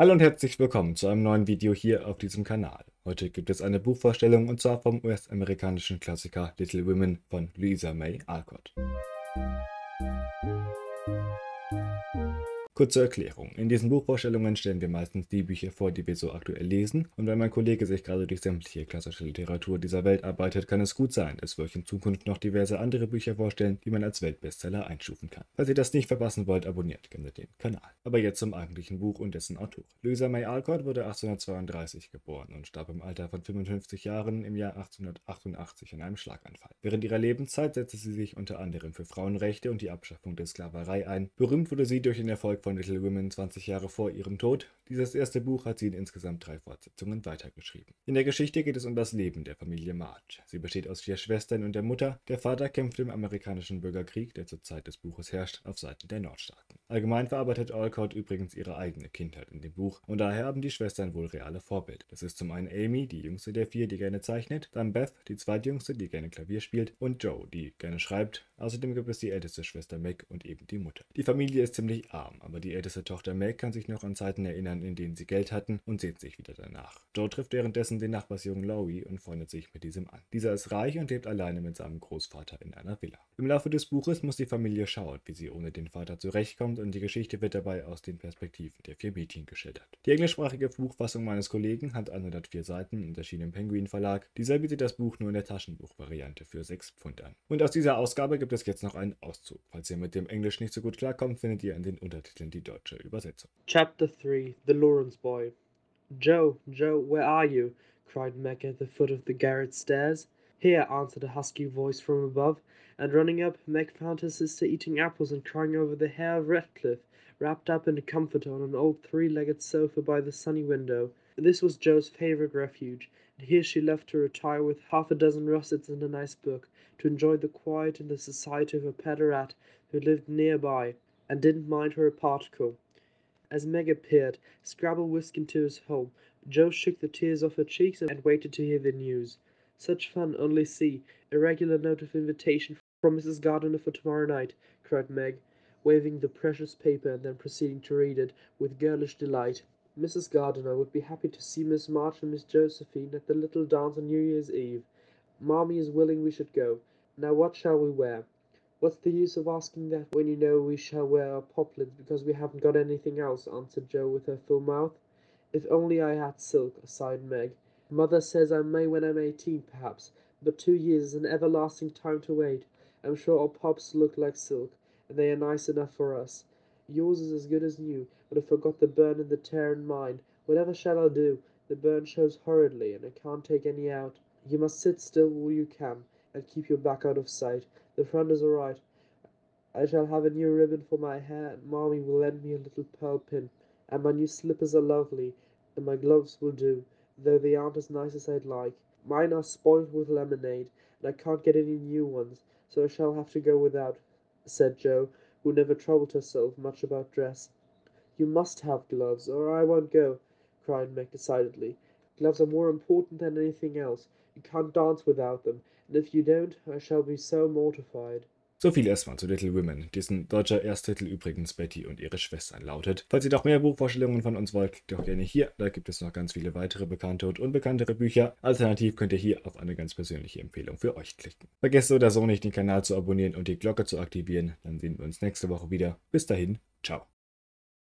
Hallo und herzlich willkommen zu einem neuen Video hier auf diesem Kanal. Heute gibt es eine Buchvorstellung und zwar vom US-amerikanischen Klassiker Little Women von Louisa May Alcott. Kurze Erklärung. In diesen Buchvorstellungen stellen wir meistens die Bücher vor, die wir so aktuell lesen. Und wenn mein Kollege sich gerade durch sämtliche klassische Literatur dieser Welt arbeitet, kann es gut sein, dass wir euch in Zukunft noch diverse andere Bücher vorstellen, die man als Weltbestseller einstufen kann. Falls ihr das nicht verpassen wollt, abonniert gerne den Kanal. Aber jetzt zum eigentlichen Buch und dessen Autor. Louisa May Alcott wurde 1832 geboren und starb im Alter von 55 Jahren im Jahr 1888 an einem Schlaganfall. Während ihrer Lebenszeit setzte sie sich unter anderem für Frauenrechte und die Abschaffung der Sklaverei ein. Berühmt wurde sie durch den Erfolg von von Little Women 20 Jahre vor ihrem Tod. Dieses erste Buch hat sie in insgesamt drei Fortsetzungen weitergeschrieben. In der Geschichte geht es um das Leben der Familie March. Sie besteht aus vier Schwestern und der Mutter. Der Vater kämpft im amerikanischen Bürgerkrieg, der zur Zeit des Buches herrscht, auf Seiten der Nordstaaten. Allgemein verarbeitet Alcott übrigens ihre eigene Kindheit in dem Buch und daher haben die Schwestern wohl reale Vorbild. Das ist zum einen Amy, die jüngste der vier, die gerne zeichnet, dann Beth, die zweitjüngste, die gerne Klavier spielt und Joe, die gerne schreibt. Außerdem gibt es die älteste Schwester Meg und eben die Mutter. Die Familie ist ziemlich arm, aber die älteste Tochter Meg kann sich noch an Zeiten erinnern, in denen sie Geld hatten und sehnt sich wieder danach. Joe trifft währenddessen den Nachbarsjungen Laurie und freundet sich mit diesem an. Dieser ist reich und lebt alleine mit seinem Großvater in einer Villa. Im Laufe des Buches muss die Familie schauen, wie sie ohne den Vater zurechtkommt und die Geschichte wird dabei aus den Perspektiven der vier Mädchen geschildert. Die englischsprachige Buchfassung meines Kollegen hat 104 Seiten und erschien im Penguin Verlag. Dieser bietet das Buch nur in der Taschenbuchvariante für 6 Pfund an. Und aus dieser Ausgabe gibt es jetzt noch einen Auszug. Falls ihr mit dem Englisch nicht so gut klarkommt, findet ihr in den Untertiteln die deutsche Übersetzung. Chapter 3 The Lawrence Boy Joe, Joe, where are you? cried Meg at the foot of the garret stairs. Here, answered a husky voice from above, and running up, Meg found her sister eating apples and crying over the hair of Redcliffe, wrapped up in a comforter on an old three-legged sofa by the sunny window. This was Joe's favourite refuge, and here she left to retire with half a dozen russets and a nice book, to enjoy the quiet and the society of a pet rat who lived near by, and didn't mind her a particle. As Meg appeared, Scrabble whisked into his home. Joe shook the tears off her cheeks and waited to hear the news. Such fun, only see. A regular note of invitation from Mrs. Gardiner for tomorrow night, cried Meg, waving the precious paper and then proceeding to read it with girlish delight. Mrs. Gardiner would be happy to see Miss March and Miss Josephine at the little dance on New Year's Eve. Mammy is willing we should go. Now what shall we wear? What's the use of asking that when you know we shall wear our poplins because we haven't got anything else, answered Joe with her full mouth. If only I had silk, sighed Meg. Mother says I may when I'm eighteen, perhaps, but two years is an everlasting time to wait. I'm sure our pops look like silk, and they are nice enough for us. Yours is as good as new, but I forgot the burn and the tear in mine. Whatever shall I do? The burn shows horridly, and I can't take any out. You must sit still while you can, and keep your back out of sight. The front is all right. I shall have a new ribbon for my hair, and Mommy will lend me a little pearl pin. And my new slippers are lovely, and my gloves will do, though they aren't as nice as I'd like. Mine are spoiled with lemonade, and I can't get any new ones, so I shall have to go without, said Joe, who never troubled herself much about dress. You must have gloves, or I won't go, cried Meg decidedly. Gloves are more important than anything else. You can't dance without them, and if you don't, I shall be so mortified. So viel erstmal zu Little Women, dessen deutscher Ersttitel übrigens Betty und ihre Schwestern lautet. Falls ihr noch mehr Buchvorstellungen von uns wollt, klickt doch gerne hier, da gibt es noch ganz viele weitere bekannte und unbekanntere Bücher. Alternativ könnt ihr hier auf eine ganz persönliche Empfehlung für euch klicken. Vergesst so oder so nicht, den Kanal zu abonnieren und die Glocke zu aktivieren, dann sehen wir uns nächste Woche wieder. Bis dahin, ciao.